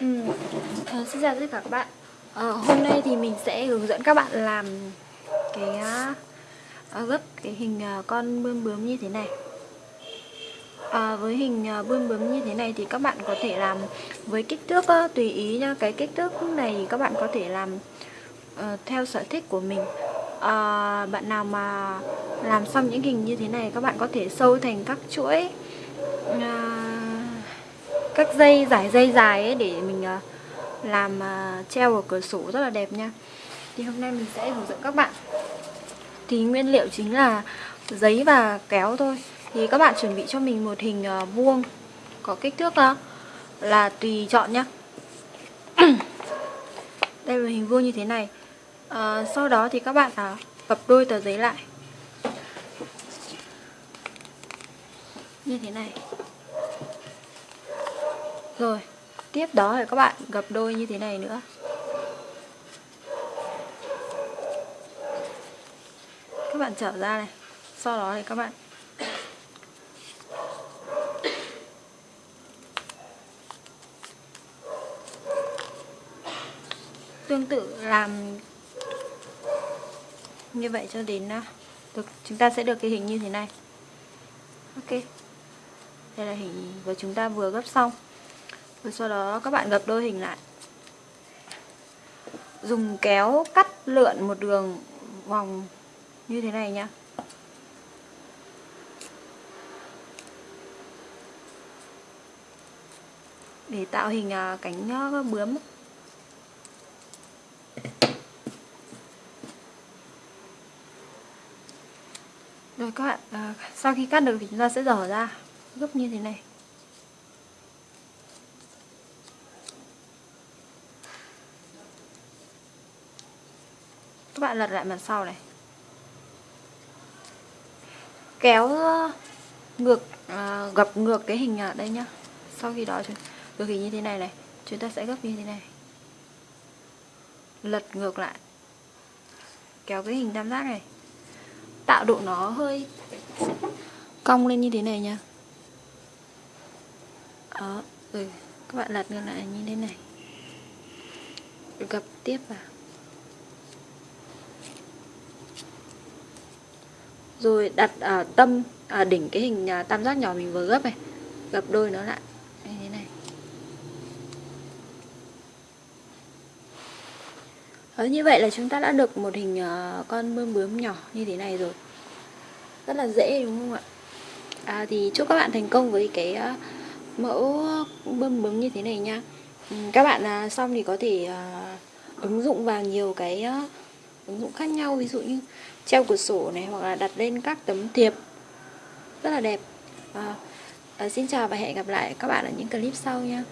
Ừ. À, xin chào tất cả các bạn. À, Hôm nay thì mình sẽ hướng dẫn các bạn làm cái à, gấp cái hình à, con bươm bướm như thế này. À, Với hình à, bươm bướm như thế này thì các bạn có thể làm với kích thước à, tùy ý nha. Cái kích thước này thì các bạn có thể làm à, theo sở thích của mình. À, Bạn nào mà làm xong những hình như thế này các bạn có thể sâu thành các chuỗi à, các dây giải dây dài ấy để mình ờ, làm ờ, treo ở cửa sổ rất là đẹp nha. Thì hôm nay mình sẽ hướng dẫn các bạn. Thì nguyên liệu chính là giấy và kéo thôi. Thì các bạn chuẩn bị cho mình một hình ờ, vuông có kích thước uh, là tùy chọn nhá. Đây là hình vuông như thế này. À, sau đó thì các bạn à, gập đôi tờ giấy lại. Như thế này rồi, tiếp đó thì các bạn gập đôi như thế này nữa. Các bạn trở ra này. Sau đó thì các bạn tương tự làm như vậy cho đến à, được chúng ta sẽ được cái hình như thế này. Ok. Đây là hình của chúng ta vừa gấp xong. Rồi sau đó các bạn gập đôi hình lại. Dùng kéo cắt lượn một đường vòng như thế này nhá. Để tạo hình à, cánh à, bướm. Rồi các bạn, à, sau khi cắt được thì chúng ta sẽ dở ra Gấp như thế này. Các bạn lật lại mặt sau này. Kéo ngược à, gập ngược cái hình ở đây nhá. Sau khi đó được hình như thế này này. Chúng ta sẽ gấp như thế này. Lật ngược lại. Kéo cái hình tam giác này. Tạo độ nó hơi cong lên như thế này nha đó rồi các bạn lật ngược lại như thế này. Gập tiếp vào. Rồi đặt ở tâm ở đỉnh cái hình à, tam giác nhỏ mình vừa gấp này. Gấp đôi nó lại. Như thế này. Đó, như vậy là chúng ta đã được một hình con bướm bướm nhỏ như thế này rồi. Rất là dễ đúng không ạ? À, thì chúc các bạn thành công với cái mẫu bướm bướm như thế này nha. Ừ, các bạn xong thì có thể ứng dụng vào nhiều cái ứng dụng khác nhau. Ví dụ như treo cửa sổ này hoặc là đặt lên các tấm thiệp. Rất là đẹp. À, à, xin chào và hẹn gặp lại các bạn ở những clip sau nha.